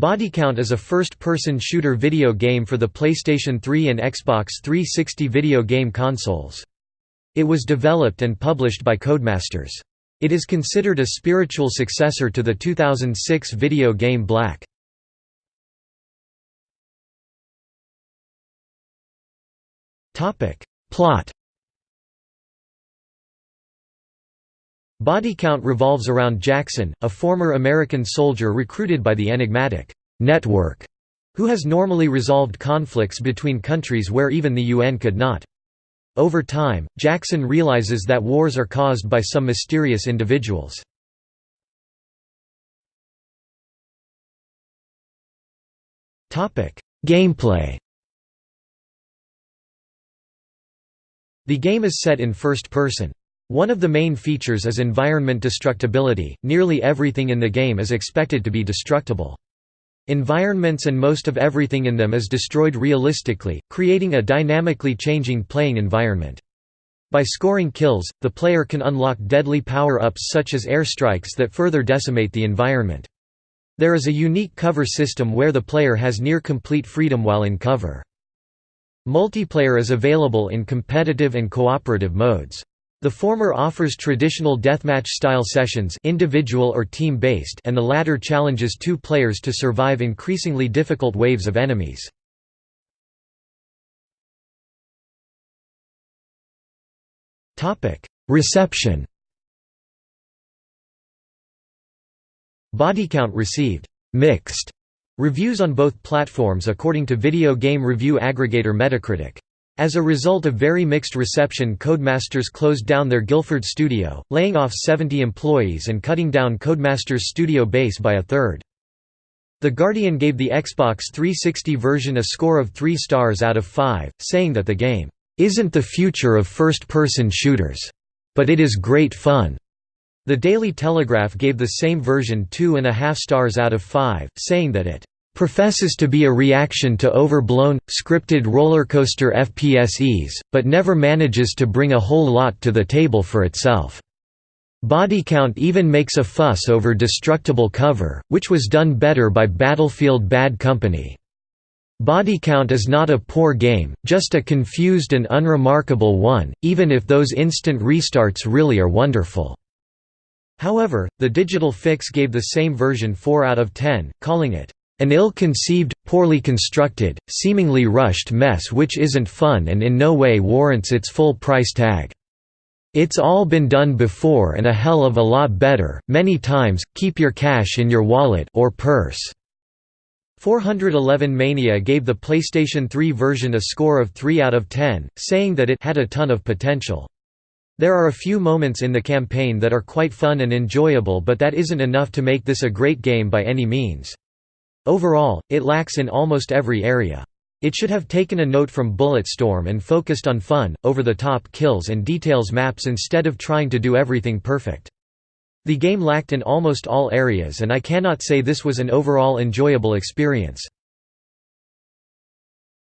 Body Count is a first-person shooter video game for the PlayStation 3 and Xbox 360 video game consoles. It was developed and published by Codemasters. It is considered a spiritual successor to the 2006 video game Black. Plot Body count revolves around Jackson, a former American soldier recruited by the enigmatic network, who has normally resolved conflicts between countries where even the UN could not. Over time, Jackson realizes that wars are caused by some mysterious individuals. Gameplay The game is set in first person. One of the main features is environment destructibility, nearly everything in the game is expected to be destructible. Environments and most of everything in them is destroyed realistically, creating a dynamically changing playing environment. By scoring kills, the player can unlock deadly power-ups such as airstrikes that further decimate the environment. There is a unique cover system where the player has near-complete freedom while in cover. Multiplayer is available in competitive and cooperative modes. The former offers traditional deathmatch-style sessions individual or team-based and the latter challenges two players to survive increasingly difficult waves of enemies. Reception Bodycount received «mixed» reviews on both platforms according to video game review aggregator Metacritic. As a result of very mixed reception Codemasters closed down their Guildford studio, laying off 70 employees and cutting down Codemasters' studio base by a third. The Guardian gave the Xbox 360 version a score of 3 stars out of 5, saying that the game, "...isn't the future of first-person shooters. But it is great fun." The Daily Telegraph gave the same version 2.5 stars out of 5, saying that it professes to be a reaction to overblown, scripted rollercoaster FPSEs, but never manages to bring a whole lot to the table for itself. Body count even makes a fuss over destructible cover, which was done better by Battlefield Bad Company. Body count is not a poor game, just a confused and unremarkable one, even if those instant restarts really are wonderful. However, the Digital Fix gave the same version 4 out of 10, calling it an ill-conceived, poorly constructed, seemingly rushed mess which isn't fun and in no way warrants its full price tag. It's all been done before and a hell of a lot better, many times, keep your cash in your wallet or purse." 411 Mania gave the PlayStation 3 version a score of 3 out of 10, saying that it had a ton of potential. There are a few moments in the campaign that are quite fun and enjoyable but that isn't enough to make this a great game by any means. Overall, it lacks in almost every area. It should have taken a note from Bulletstorm and focused on fun, over-the-top kills and details maps instead of trying to do everything perfect. The game lacked in almost all areas and I cannot say this was an overall enjoyable experience.